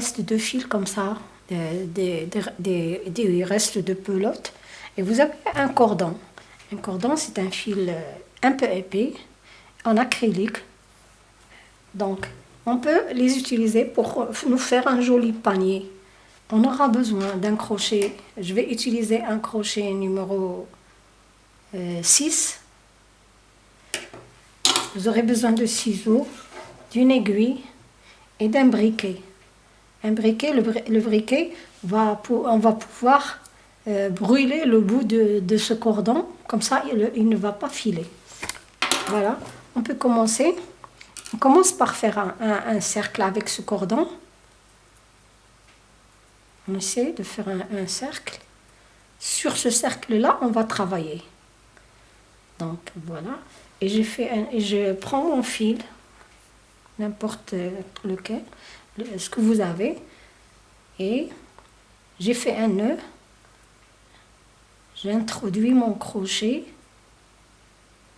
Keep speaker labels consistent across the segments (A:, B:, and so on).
A: Bonjour. Vous avez des restes de fil comme ça, des, des, des, restes de pelote, et vous avez un cordon. Un cordon, c'est un fil euh, un peu épais, en acrylique. Donc, on peut les utiliser pour nous faire un joli panier. On aura besoin d'un crochet. Je vais utiliser un crochet numéro 6. Euh, vous aurez besoin de ciseaux, d'une aiguille et d'un briquet. Un briquet, le, briquet, va, on va pouvoir euh, brûler le bout de, ce cordon, comme ça il, ne va pas filer. Voilà, on peut commencer. On commence par faire un, cercle avec ce cordon. On essaie de faire un, cercle. Sur ce cercle-là, on va travailler. Donc voilà. Et, fait et je prends mon fil, n'importe lequel, ce que vous avez. Et j'ai fait un nœud. J'introduis mon crochet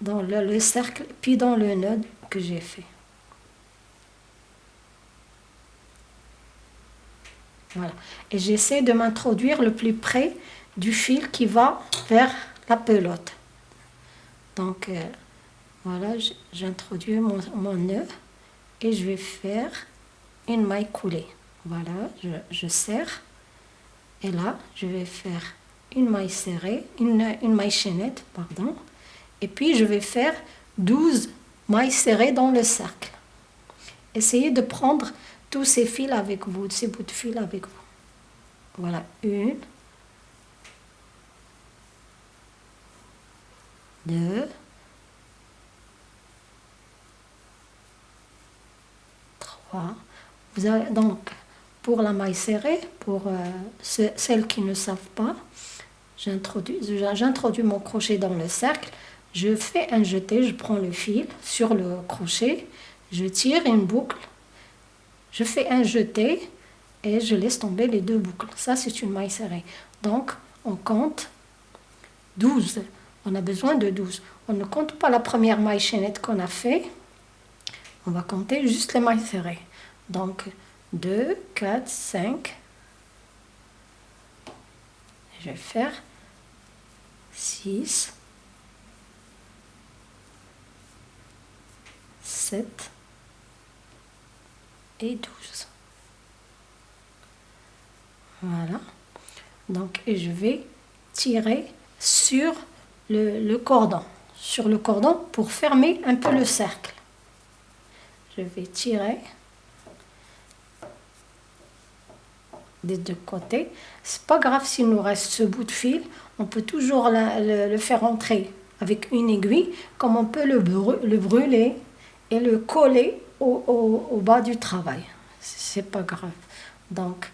A: dans le, cercle, puis dans le nœud que j'ai fait. Voilà. Et j'essaie de m'introduire le plus près du fil qui va vers la pelote. Donc, euh, voilà, j'introduis mon, mon nœud et je vais faire une maille coulée. Voilà, je, serre. Et là, je vais faire une maille serrée, une, une maille chaînette, pardon. Et puis, je vais faire 12 mailles serrées dans le cercle. Essayez de prendre tous ces fils avec vous, ces bouts de fil avec vous. Voilà, une, deux, trois, donc, pour la maille serrée, pour euh, celles qui ne savent pas, j'introduis mon crochet dans le cercle, je fais un jeté, je prends le fil sur le crochet, je tire une boucle, je fais un jeté et je laisse tomber les deux boucles. Ça, c'est une maille serrée. Donc, on compte 12. On a besoin de 12. On ne compte pas la première maille chaînette qu'on a fait. On va compter juste les mailles serrées. Donc 2, 4, 5. Je vais faire 6, 7 et 12. Voilà. Donc, et je vais tirer sur le, le, cordon, sur le cordon pour fermer un peu le cercle. Je vais tirer. Des deux côtés. C'est pas grave s'il nous reste ce bout de fil, on peut toujours le, faire entrer avec une aiguille, comme on peut le, brûler et le coller au, bas du travail. C'est pas grave. Donc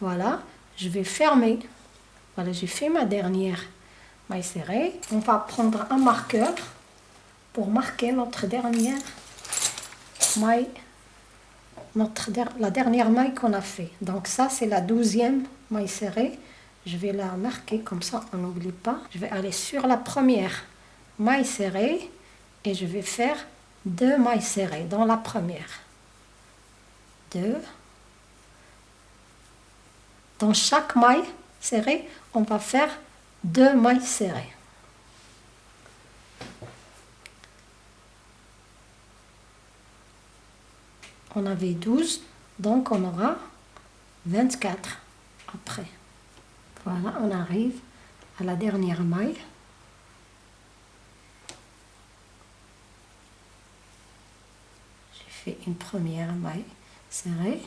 A: voilà, je vais fermer. Voilà, j'ai fait ma dernière maille serrée. On va prendre un marqueur pour marquer notre dernière maille notre, la dernière maille qu'on a fait. Donc ça, c'est la douzième maille serrée. Je vais la marquer comme ça, on n'oublie pas. Je vais aller sur la première maille serrée et je vais faire deux mailles serrées dans la première. Deux. Dans chaque maille serrée, on va faire deux mailles serrées. On avait 12, donc on aura 24 après. Voilà, on arrive à la dernière maille. J'ai fait une première maille serrée.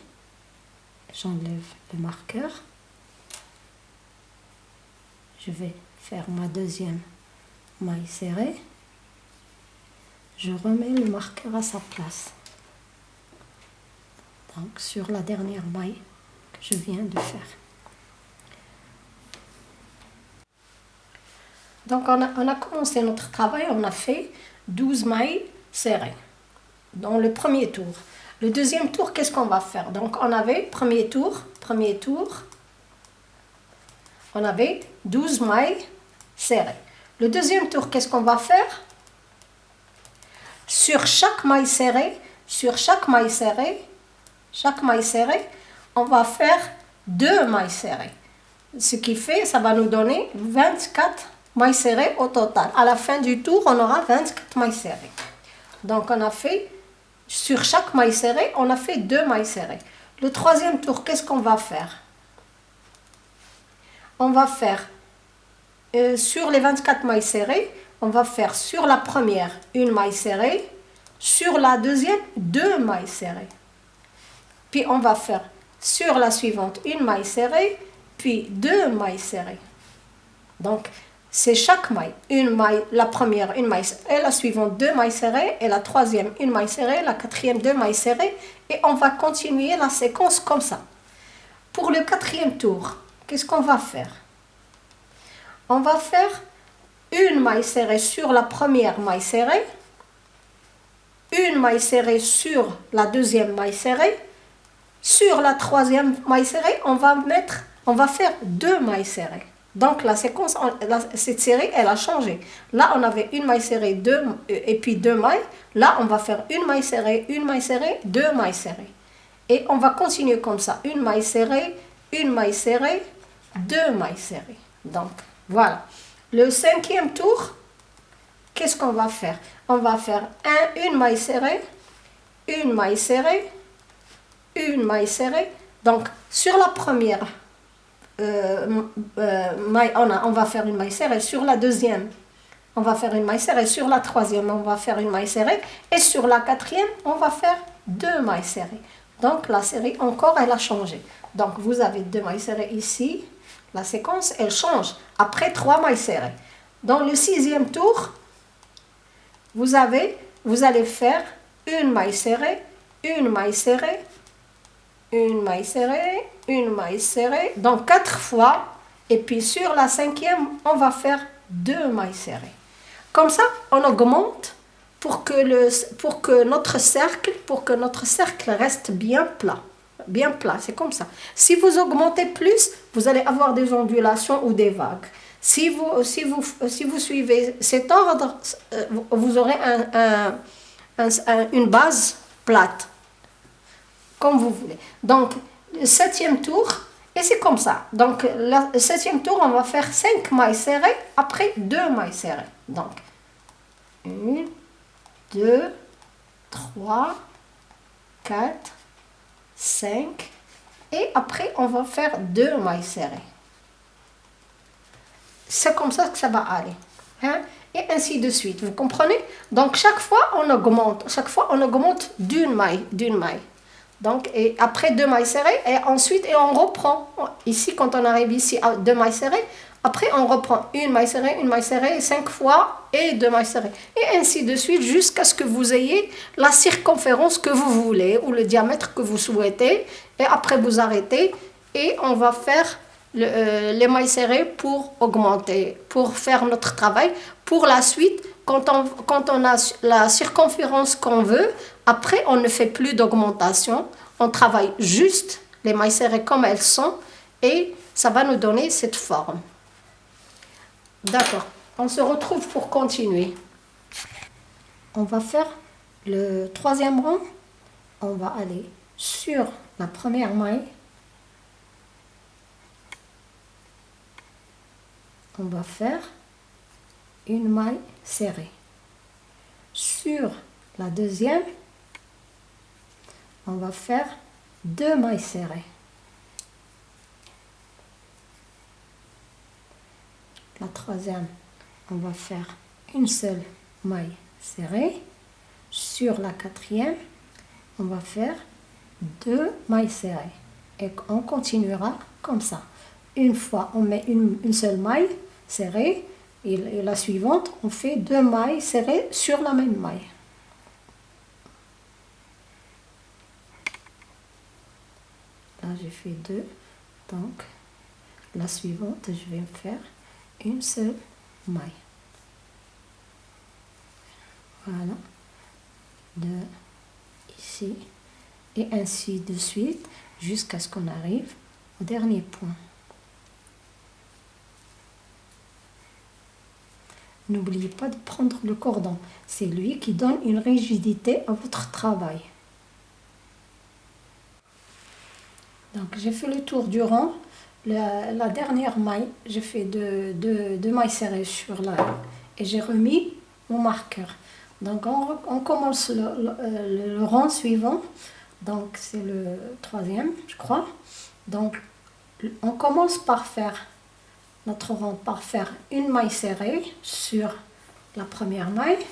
A: J'enlève le marqueur. Je vais faire ma deuxième maille serrée. Je remets le marqueur à sa place sur la dernière maille que je viens de faire. Donc on a, on a commencé notre travail, on a fait 12 mailles serrées dans le premier tour. Le deuxième tour, qu'est-ce qu'on va faire? Donc on avait, premier tour, premier tour, on avait 12 mailles serrées. Le deuxième tour, qu'est-ce qu'on va faire? Sur chaque maille serrée, sur chaque maille serrée, chaque maille serrée, on va faire deux mailles serrées. Ce qui fait, ça va nous donner 24 mailles serrées au total. À la fin du tour, on aura 24 mailles serrées. Donc, on a fait, sur chaque maille serrée, on a fait deux mailles serrées. Le troisième tour, qu'est-ce qu'on va faire? On va faire, euh, sur les 24 mailles serrées, on va faire sur la première une maille serrée, sur la deuxième deux mailles serrées. Puis on va faire sur la suivante une maille serrée, puis deux mailles serrées. Donc, c'est chaque maille. Une maille, la première, une maille et la suivante, deux mailles serrées, et la troisième, une maille serrée, la quatrième, deux mailles serrées, et on va continuer la séquence comme ça. Pour le quatrième tour, qu'est-ce qu'on va faire? On va faire une maille serrée sur la première maille serrée, une maille serrée sur la deuxième maille serrée, sur la troisième maille serrée, on va mettre, on va faire deux mailles serrées. Donc la séquence, cette série, elle a changé. Là, on avait une maille serrée, deux, et puis deux mailles. Là, on va faire une maille serrée, une maille serrée, deux mailles serrées. Et on va continuer comme ça. Une maille serrée, une maille serrée, deux mailles serrées. Donc, voilà. Le cinquième tour, qu'est-ce qu'on va faire? On va faire un, une maille serrée, une maille serrée, une maille serrée. Donc, sur la première euh, euh, maille, on, on, va faire une maille serrée. Sur la deuxième, on va faire une maille serrée. Sur la troisième, on va faire une maille serrée. Et sur la quatrième, on va faire deux mailles serrées. Donc, la série, encore, elle a changé. Donc, vous avez deux mailles serrées ici. La séquence, elle change après trois mailles serrées. Dans le sixième tour, vous, avez, vous allez faire une maille serrée, une maille serrée, une maille serrée, une maille serrée, donc quatre fois. Et puis sur la cinquième, on va faire deux mailles serrées. Comme ça, on augmente pour que, le, pour que notre cercle, pour que notre cercle reste bien plat. Bien plat, c'est comme ça. Si vous augmentez plus, vous allez avoir des ondulations ou des vagues. Si vous, si vous, si vous suivez cet ordre, euh, vous aurez un, une base plate comme vous voulez. Donc, septième tour, et c'est comme ça. Donc, le septième tour, on va faire 5 mailles serrées, après 2 mailles serrées. Donc, 1, 2, 3, 4, 5, et après, on va faire 2 mailles serrées. C'est comme ça que ça va aller. Hein? Et ainsi de suite, vous comprenez? Donc, chaque fois, on augmente. Chaque fois, on augmente d'une maille, d'une maille. Donc, après deux mailles serrées, et ensuite, on reprend. Ici, quand on arrive ici à deux mailles serrées, après on reprend une maille serrée, une maille serrée, cinq fois, et deux mailles serrées. Et ainsi de suite, jusqu'à ce que vous ayez la circonférence que vous voulez, ou le diamètre que vous souhaitez. Et après, vous arrêtez, et on va faire euh, les mailles serrées pour augmenter, pour faire notre travail. Pour la suite, quand on, a la circonférence qu'on veut, après, on ne fait plus d'augmentation. On travaille juste les mailles serrées comme elles sont et ça va nous donner cette forme. D'accord. On se retrouve pour continuer. On va faire le troisième rang. On va aller sur la première maille. On va faire une maille serrée. Sur la deuxième, on va faire deux mailles serrées. La troisième, on va faire une seule maille serrée. Sur la quatrième, on va faire deux mailles serrées. Et on continuera comme ça. Une fois, on met une, seule maille serrée. Et la suivante, on fait deux mailles serrées sur la même maille. j'ai fait deux. Donc, la suivante, je vais faire une seule maille. Voilà. De ici. Et ainsi de suite jusqu'à ce qu'on arrive au dernier point. N'oubliez pas de prendre le cordon. C'est lui qui donne une rigidité à votre travail. Donc j'ai fait le tour du rang. La, dernière maille, j'ai fait deux, deux, mailles serrées sur la... et j'ai remis mon marqueur. Donc on, commence le, le, rang suivant. Donc c'est le troisième, je crois. Donc on commence par faire notre par faire une maille serrée sur la première maille.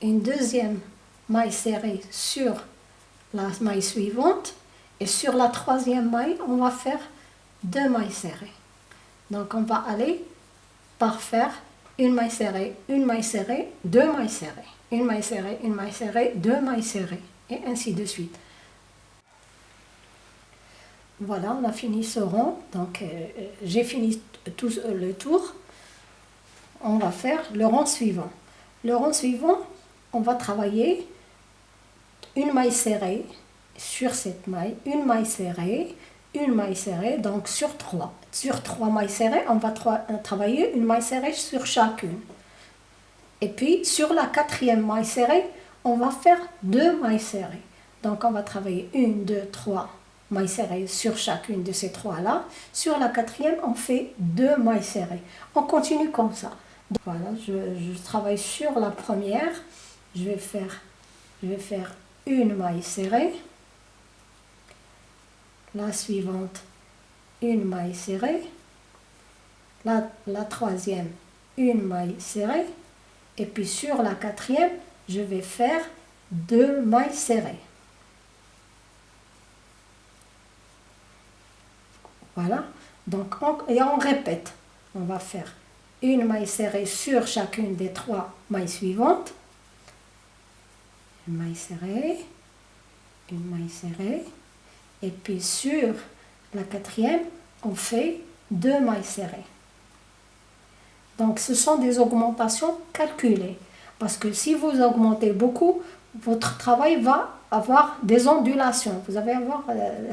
A: Une deuxième maille serrée sur la maille suivante. Et sur la troisième maille on va faire deux mailles serrées. Donc on va aller par faire une maille serrée, une maille serrée, deux mailles serrées. Une maille serrée, une maille serrée, deux mailles serrées. Et ainsi de suite voilà on a fini ce rond donc euh, j'ai fini tout le tour on va faire le rond suivant le rond suivant on va travailler une maille serrée sur cette maille, une maille serrée, une maille serrée, donc sur trois. Sur trois mailles serrées, on va euh, travailler une maille serrée sur chacune. Et puis, sur la quatrième maille serrée, on va faire deux mailles serrées. Donc, on va travailler une, deux, trois mailles serrées sur chacune de ces trois-là. Sur la quatrième, on fait deux mailles serrées. On continue comme ça. voilà, je, travaille sur la première. Je vais faire, je vais faire une maille serrée, la suivante, une maille serrée, la troisième, une maille serrée, et puis sur la quatrième, je vais faire deux mailles serrées. Voilà, donc et on répète. On va faire une maille serrée sur chacune des trois mailles suivantes. Une maille serrée, une maille serrée, et puis sur la quatrième, on fait deux mailles serrées. Donc ce sont des augmentations calculées, parce que si vous augmentez beaucoup, votre travail va avoir des ondulations, vous allez avoir euh,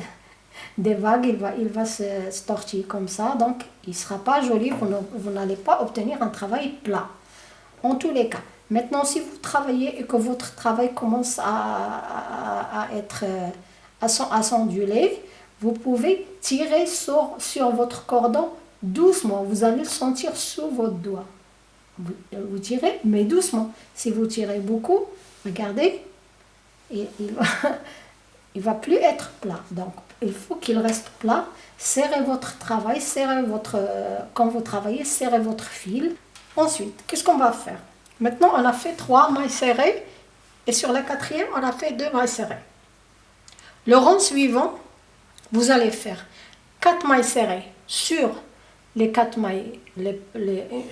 A: des vagues, il va, il va se, tortiller comme ça, donc il ne sera pas joli, vous n'allez pas obtenir un travail plat, en tous les cas. Maintenant, si vous travaillez et que votre travail commence à, être euh, à s'onduler, vous pouvez tirer sur, sur votre cordon doucement. Vous allez le sentir sous votre doigt. Vous, vous tirez, mais doucement. Si vous tirez beaucoup, regardez, il, il va, il va plus être plat. Donc, il faut qu'il reste plat. Serrez votre travail, serrez votre, euh, quand vous travaillez, serrez votre fil. Ensuite, qu'est-ce qu'on va faire? Maintenant, on a fait trois mailles serrées et sur la quatrième, on a fait deux mailles serrées. Le rond suivant, vous allez faire quatre mailles serrées sur les quatre mailles,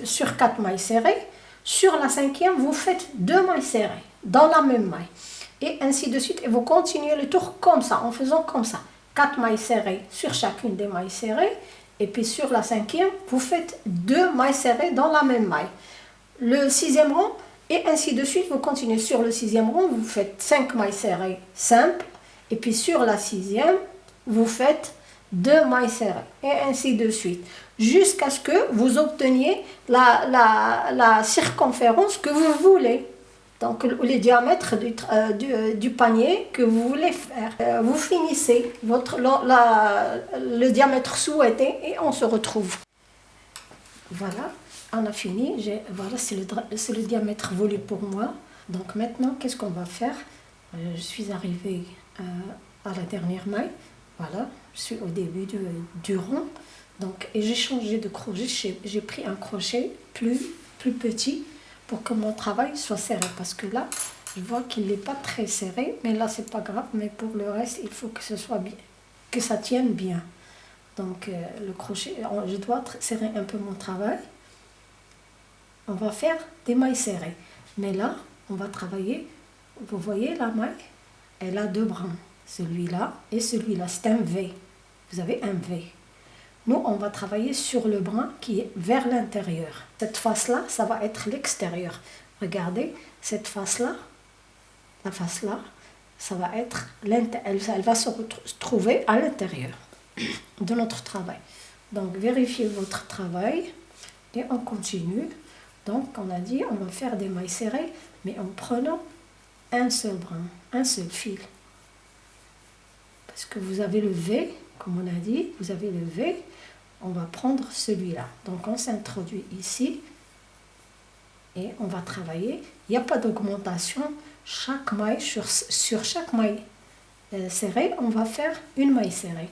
A: sur quatre mailles serrées. Sur la cinquième, vous faites deux mailles serrées dans la même maille. Et ainsi de suite. Et vous continuez le tour comme ça, en faisant comme ça. Quatre mailles serrées sur chacune des mailles serrées. Et puis sur la cinquième, vous faites deux mailles serrées dans la même maille le sixième rang, et ainsi de suite, vous continuez sur le sixième rang, vous faites 5 mailles serrées simples, et puis sur la sixième, vous faites 2 mailles serrées, et ainsi de suite, jusqu'à ce que vous obteniez la, la, la, circonférence que vous voulez. Donc le diamètre du, euh, euh, du, panier que vous voulez faire. Euh, vous finissez votre, le diamètre souhaité et on se retrouve. Voilà on a fini. Voilà, c'est le, le, diamètre voulu pour moi. Donc maintenant, qu'est-ce qu'on va faire? Je suis arrivée à la dernière maille. Voilà, je suis au début du, du rond. Donc, et j'ai changé de crochet. J'ai pris un crochet plus, plus petit pour que mon travail soit serré. Parce que là, je vois qu'il n'est pas très serré. Mais là, c'est pas grave. Mais pour le reste, il faut que ce soit bien, que ça tienne bien. Donc, euh, le crochet, je dois serrer un peu mon travail on va faire des mailles serrées. Mais là, on va travailler, vous voyez la maille, elle a deux brins, celui-là et celui-là, c'est un V. Vous avez un V. Nous, on va travailler sur le brin qui est vers l'intérieur. Cette face-là, ça va être l'extérieur. Regardez, cette face-là, la face-là, ça va être elle, elle va se retrouver à l'intérieur de notre travail. Donc, vérifiez votre travail et on continue. Donc, on a dit, on va faire des mailles serrées, mais en prenant un seul brin, un seul fil. parce que vous avez le V, comme on a dit, vous avez le V, on va prendre celui-là. Donc on s'introduit ici et on va travailler. Il n'y a pas d'augmentation. Chaque maille, sur, chaque maille euh, serrée, on va faire une maille serrée.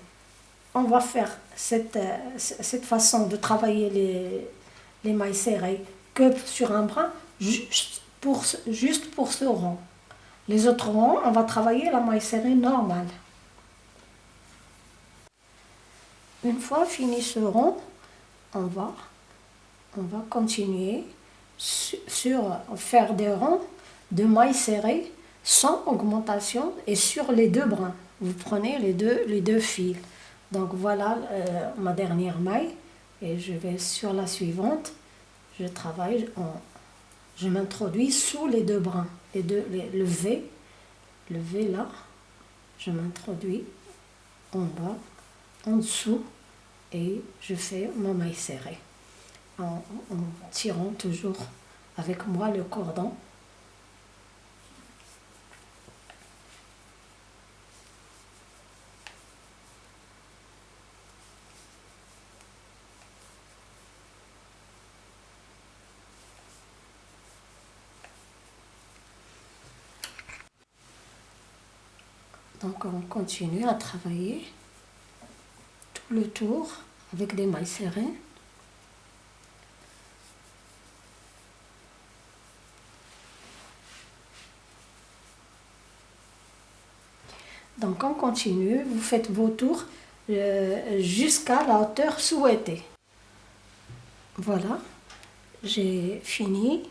A: On va faire cette, euh, cette façon de travailler les, les mailles serrées que sur un bras, juste pour, juste pour ce rond. Les autres ronds, on va travailler la maille serrée normale. Une fois fini ce rond, on va, on va continuer sur, faire des ronds de mailles serrées sans augmentation et sur les deux brins. Vous prenez les deux, les deux fils. Donc voilà euh, ma dernière maille et je vais sur la suivante. Je travaille, je m'introduis sous les deux brins, les deux, le V, le V là, je m'introduis en bas en dessous et je fais mon maille serrée en, tirant toujours avec moi le cordon. Donc on continue à travailler le tour avec des mailles serrées. Donc on continue, vous faites vos tours euh, jusqu'à la hauteur souhaitée. Voilà, j'ai fini.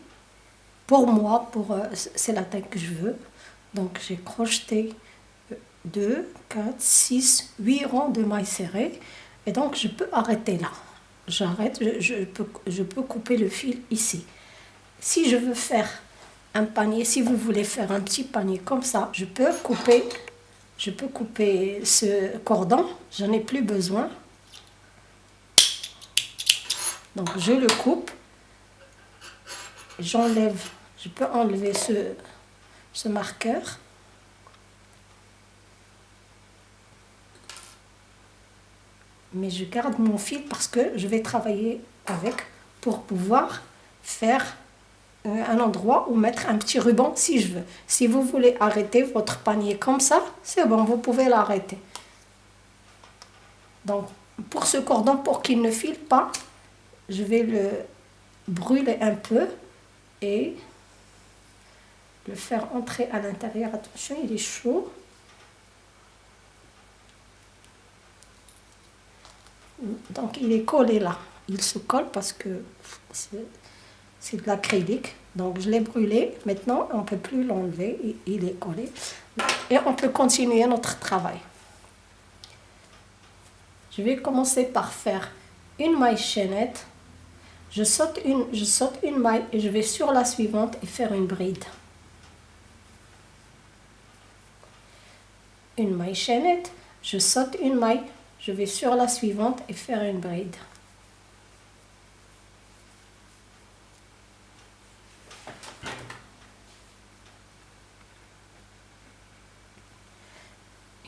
A: Pour moi, pour euh, c'est la taille que je veux. Donc j'ai crocheté 2, 4, 6, 8 rangs de mailles serrées. Et donc, je peux arrêter là. J'arrête, je, peux, je peux couper le fil ici. Si je veux faire un panier, si vous voulez faire un petit panier comme ça, je peux couper, je peux couper ce cordon. J'en ai plus besoin. Donc, je le coupe. J'enlève, je peux enlever ce, ce marqueur. Mais je garde mon fil parce que je vais travailler avec pour pouvoir faire euh, un endroit où mettre un petit ruban si je veux. Si vous voulez arrêter votre panier comme ça, c'est bon, vous pouvez l'arrêter. Donc, pour ce cordon, pour qu'il ne file pas, je vais le brûler un peu et le faire entrer à l'intérieur. Attention, il est chaud. Donc il est collé là. Il se colle parce que c'est de l'acrylique. Donc je l'ai brûlé. Maintenant, on ne peut plus l'enlever. Il est collé. Et on peut continuer notre travail. Je vais commencer par faire une maille chaînette. Je saute une, je saute une maille et je vais sur la suivante et faire une bride. Une maille chaînette. Je saute une maille, je vais sur la suivante et faire une bride.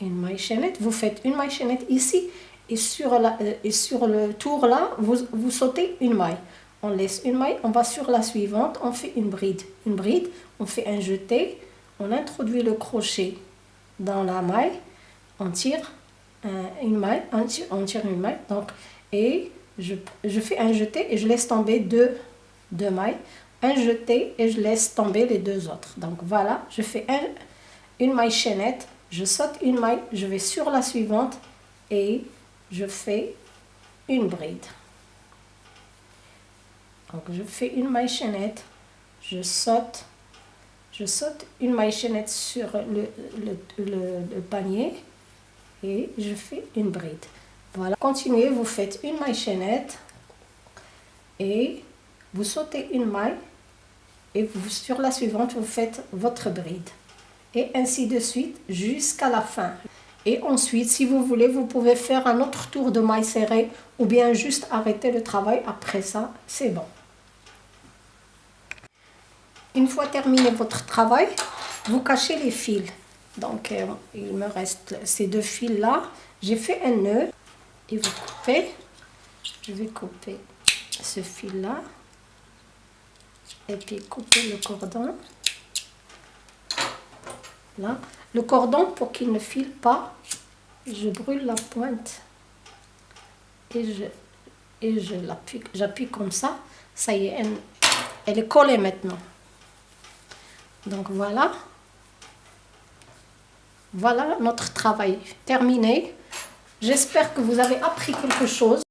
A: Une maille chaînette, vous faites une maille chaînette ici et sur, la, euh, et sur le tour là, vous, vous sautez une maille. On laisse une maille, on va sur la suivante, on fait une bride. Une bride, on fait un jeté, on introduit le crochet dans la maille, on tire, une maille, on tire une maille, donc, et je, je, fais un jeté et je laisse tomber deux, deux mailles, un jeté et je laisse tomber les deux autres. Donc voilà, je fais un, une maille chaînette, je saute une maille, je vais sur la suivante et je fais une bride. Donc je fais une maille chaînette, je saute, je saute une maille chaînette sur le, le, le panier et je fais une bride. Voilà, continuez, vous faites une maille chaînette et vous sautez une maille et vous, sur la suivante, vous faites votre bride. Et ainsi de suite jusqu'à la fin. Et ensuite, si vous voulez, vous pouvez faire un autre tour de maille serrée ou bien juste arrêter le travail. Après ça, c'est bon. Une fois terminé votre travail, vous cachez les fils. Donc, euh, il me reste ces deux fils-là. J'ai fait un nœud. Et vous coupez. Je vais couper ce fil-là. Et puis couper le cordon. Là. Le cordon, pour qu'il ne file pas, je brûle la pointe. Et je, et je. J'appuie comme ça. Ça y est, elle est collée maintenant. Donc voilà. Voilà notre travail terminé. J'espère que vous avez appris quelque chose.